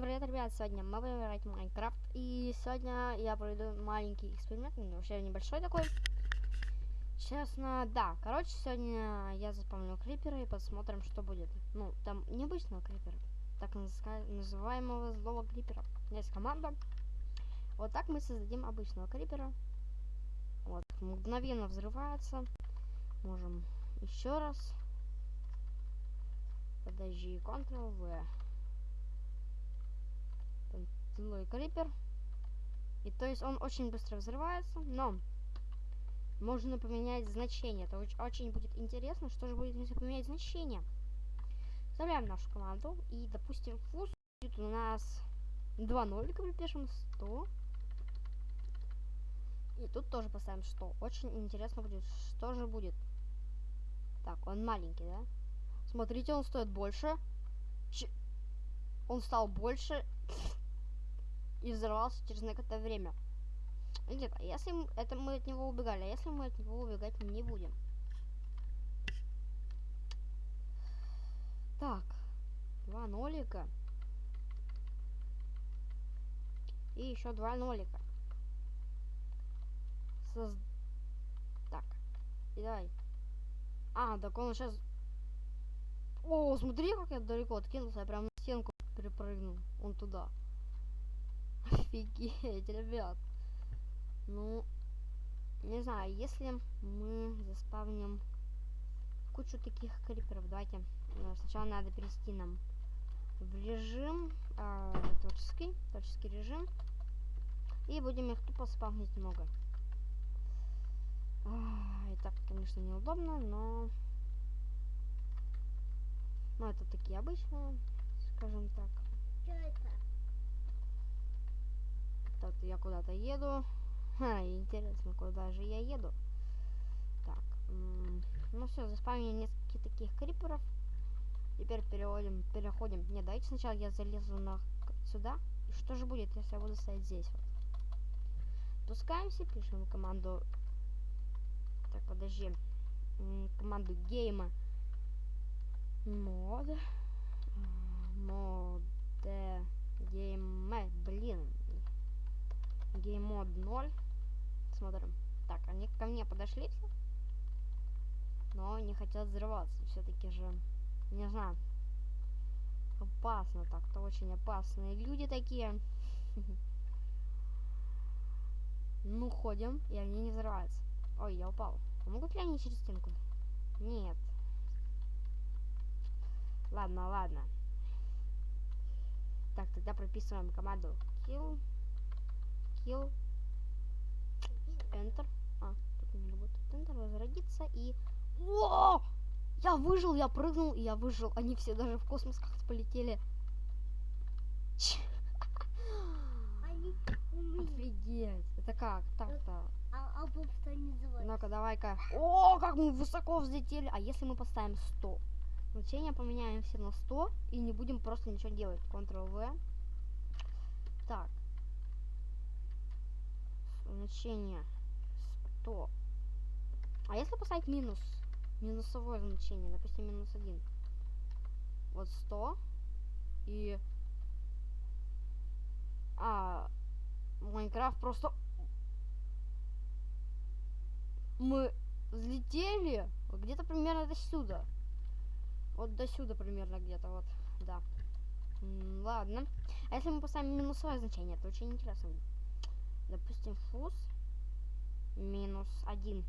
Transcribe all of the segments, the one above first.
привет, ребят! Сегодня мы будем играть в Майнкрафт. И сегодня я проведу маленький эксперимент, ну, вообще небольшой такой. Честно, да. Короче, сегодня я заспомнил крипера и посмотрим, что будет. Ну, там необычного крипера, так называемого злого крипера. Есть команда. Вот так мы создадим обычного крипера. Вот, мгновенно взрывается. Можем еще раз. Подожди, Ctrl-V злой крипер. И то есть он очень быстро взрывается, но можно поменять значение. Это очень, очень будет интересно, что же будет, если поменять значение. Вставляем нашу команду и, допустим, фуз будет у нас 2 нолика, припишем 100. И тут тоже поставим 100. Очень интересно будет, что же будет. Так, он маленький, да? Смотрите, он стоит больше. Ч он стал больше и взорвался через некоторое время. Нет, а если это мы от него убегали, а если мы от него убегать не будем? Так, два нолика. И еще два нолика. Соз... Так, и давай. А, так он сейчас... О, смотри, как я далеко откинулся, я прям на стенку перепрыгнул. Он туда. Офигеть, ребят. Ну, не знаю, если мы заспавним кучу таких криперов, давайте э, сначала надо перейти нам в режим э, творческий, творческий режим. И будем их тупо спавнить много. И так, конечно, неудобно, но... Ну, это такие обычные, скажем так. Что это? Так, я куда-то еду. Ха, интересно, куда же я еду. Так, ну все, заспавнили несколько таких криперов. Теперь переводим, переходим. Не, давайте сначала я залезу на сюда. И что же будет, если я буду стоять здесь вот? Пускаемся, пишем команду. Так, подожди. Команду game. Mode. Mode. Game. Блин, gamemode 0. Смотрим. Так, они ко мне подошли все. Но не хотят взрываться. Все-таки же, не знаю. Опасно так-то, очень опасные люди такие. Ну, ходим, и они не взрываются. Ой, я упал. А могут ли они через стенку? Нет. Ладно, ладно. Так, тогда прописываем команду kill kill enter. А тут не работает enter возродиться и О! я выжил я прыгнул и я выжил. Они все даже в космос как-то полетели. Офигеть. Это как? Так-то а, а ну-ка давай-ка. О как мы высоко взлетели. А если мы поставим 100 значение поменяем все на 100 и не будем просто ничего делать. Ctrl v так значение 100. А если поставить минус? Минусовое значение, допустим, минус 1. Вот 100. И... А... Майнкрафт просто... Мы взлетели где-то примерно до сюда. Вот до сюда примерно где-то, вот, да. Ладно. А если мы поставим минусовое значение, это очень интересно будет допустим, фуз минус один.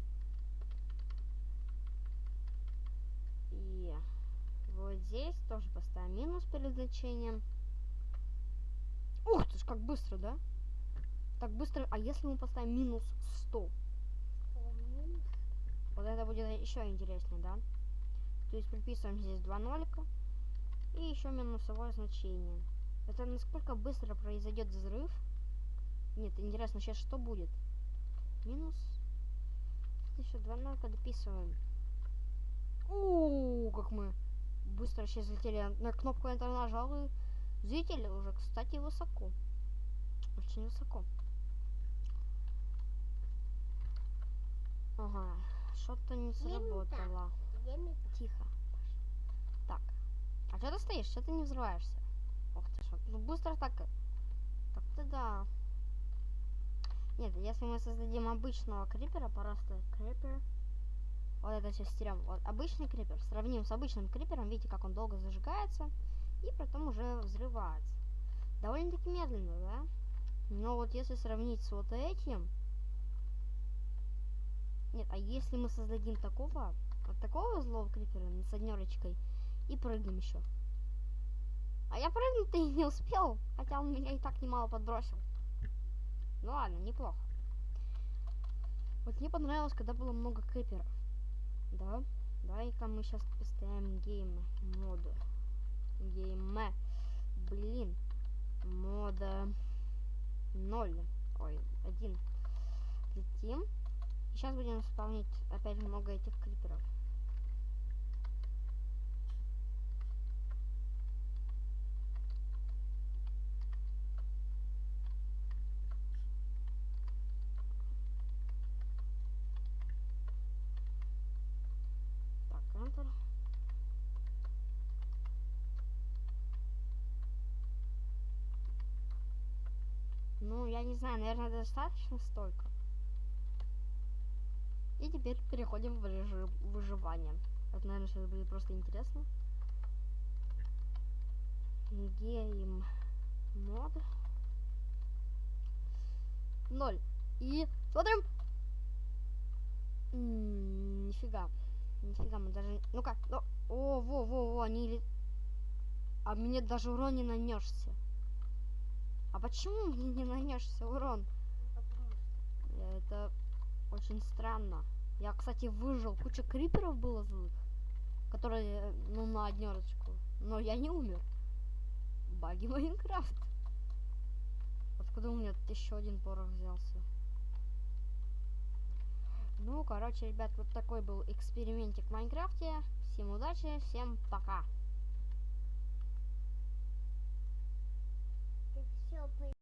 И вот здесь тоже поставим минус перед значением. Ух ты ж, как быстро, да? Так быстро. А если мы поставим минус 100? Вот это будет еще интереснее, да? То есть приписываем здесь два нолика. И еще минусовое значение. Это насколько быстро произойдет взрыв. Нет, интересно, сейчас что будет? Минус. Еще два нолка дописываем. У, как мы быстро сейчас залетели. На кнопку Enter нажал и взлетели уже, кстати, высоко. Очень высоко. Ага, что-то не сработало. Тихо. Так. А что ты стоишь? Что ты не взрываешься? Ох ты ж, ну быстро так. Так-то да. Нет, если мы создадим обычного крипера, просто крипер. Вот это все стерем. Вот обычный крипер. Сравним с обычным крипером. Видите, как он долго зажигается. И потом уже взрывается. Довольно-таки медленно, да? Но вот если сравнить с вот этим... Нет, а если мы создадим такого, вот такого злого крипера с однерочкой и прыгнем еще. А я прыгнуть-то и не успел, хотя он меня и так немало подбросил. Ну ладно, неплохо. Вот мне понравилось, когда было много криперов. Да, давай-ка мы сейчас поставим game моду. Game. Блин. Мода 0. Ой, один. Летим. Сейчас будем исполнять опять много этих криперов. Так, Enter. Ну, я не знаю, наверное, достаточно столько. И теперь переходим в режим выживания. Это, наверное, сейчас будет просто интересно. Гейм мод. Ноль. И смотрим. Нифига. Нифига, мы даже... Ну, О, во, во, во, они... А мне даже урон не нанесся. А почему мне не нанесся урон? Это очень странно. Я, кстати, выжил. Куча криперов было злых, которые, ну, на однерочку. Но я не умер. Баги Майнкрафт. Откуда у меня еще один порох взялся? Ну, короче, ребят, вот такой был экспериментик в Майнкрафте. Всем удачи, всем пока. Ты все